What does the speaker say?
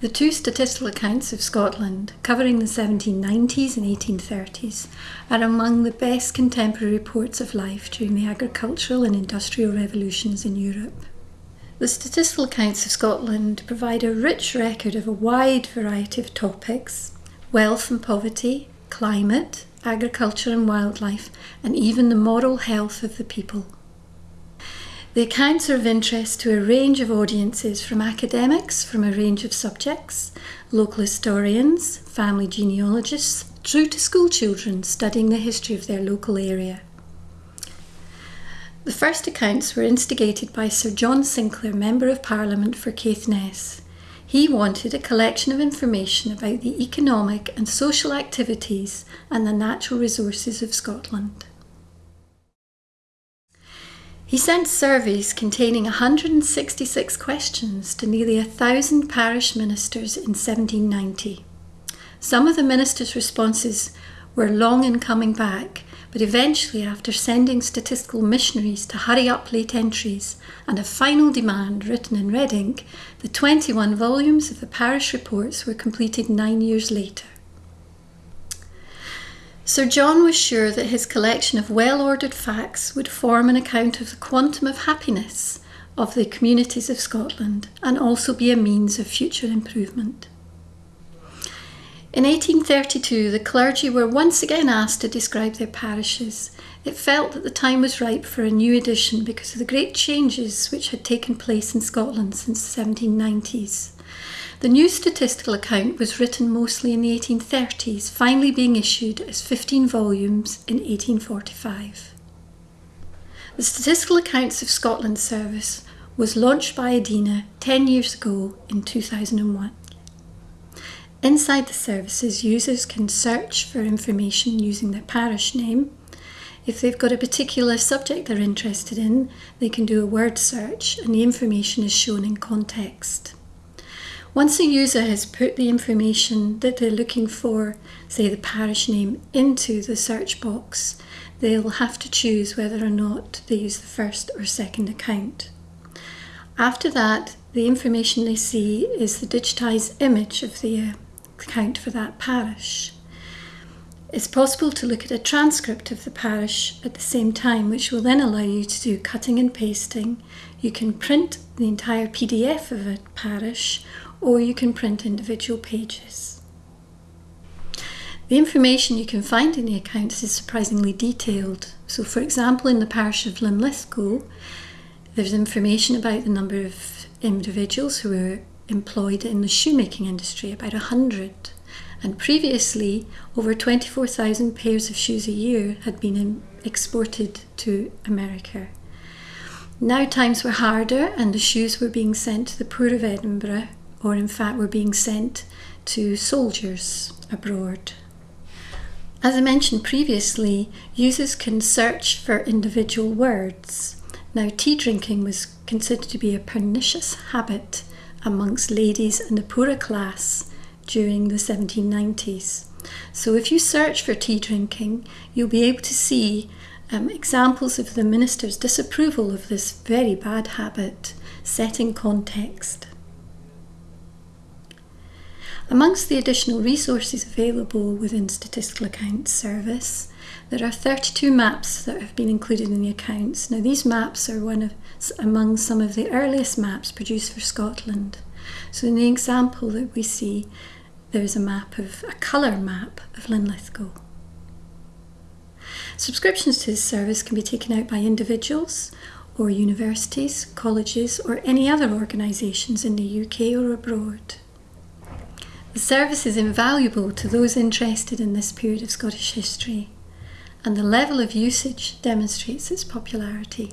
The two statistical accounts of Scotland, covering the 1790s and 1830s, are among the best contemporary reports of life during the agricultural and industrial revolutions in Europe. The statistical accounts of Scotland provide a rich record of a wide variety of topics wealth and poverty, climate, agriculture and wildlife, and even the moral health of the people. The accounts are of interest to a range of audiences from academics from a range of subjects, local historians, family genealogists, through to school children studying the history of their local area. The first accounts were instigated by Sir John Sinclair, Member of Parliament for Caithness. He wanted a collection of information about the economic and social activities and the natural resources of Scotland. He sent surveys containing 166 questions to nearly a thousand parish ministers in 1790. Some of the ministers' responses were long in coming back, but eventually, after sending statistical missionaries to hurry up late entries and a final demand written in red ink, the 21 volumes of the parish reports were completed nine years later. Sir John was sure that his collection of well ordered facts would form an account of the quantum of happiness of the communities of Scotland and also be a means of future improvement. In 1832, the clergy were once again asked to describe their parishes. It felt that the time was ripe for a new edition because of the great changes which had taken place in Scotland since the 1790s. The new statistical account was written mostly in the 1830s, finally being issued as 15 volumes in 1845. The Statistical Accounts of Scotland service was launched by EDINA 10 years ago in 2001. Inside the services, users can search for information using their parish name. If they've got a particular subject they're interested in, they can do a word search and the information is shown in context. Once a user has put the information that they're looking for, say the parish name, into the search box, they'll have to choose whether or not they use the first or second account. After that, the information they see is the digitised image of the uh, account for that parish. It's possible to look at a transcript of the parish at the same time, which will then allow you to do cutting and pasting. You can print the entire PDF of a parish, or you can print individual pages. The information you can find in the accounts is surprisingly detailed. So, for example, in the parish of Linlithgow, there's information about the number of individuals who were employed in the shoemaking industry, about 100. And previously, over 24,000 pairs of shoes a year had been exported to America. Now times were harder, and the shoes were being sent to the poor of Edinburgh or in fact were being sent to soldiers abroad. As I mentioned previously, users can search for individual words. Now, tea drinking was considered to be a pernicious habit amongst ladies and the poorer class during the 1790s. So, if you search for tea drinking, you'll be able to see um, examples of the minister's disapproval of this very bad habit set in context. Amongst the additional resources available within Statistical Accounts Service, there are 32 maps that have been included in the accounts. Now these maps are one of among some of the earliest maps produced for Scotland. So in the example that we see, there's a map of a colour map of Linlithgow. Subscriptions to this service can be taken out by individuals or universities, colleges or any other organisations in the UK or abroad. The service is invaluable to those interested in this period of Scottish history, and the level of usage demonstrates its popularity.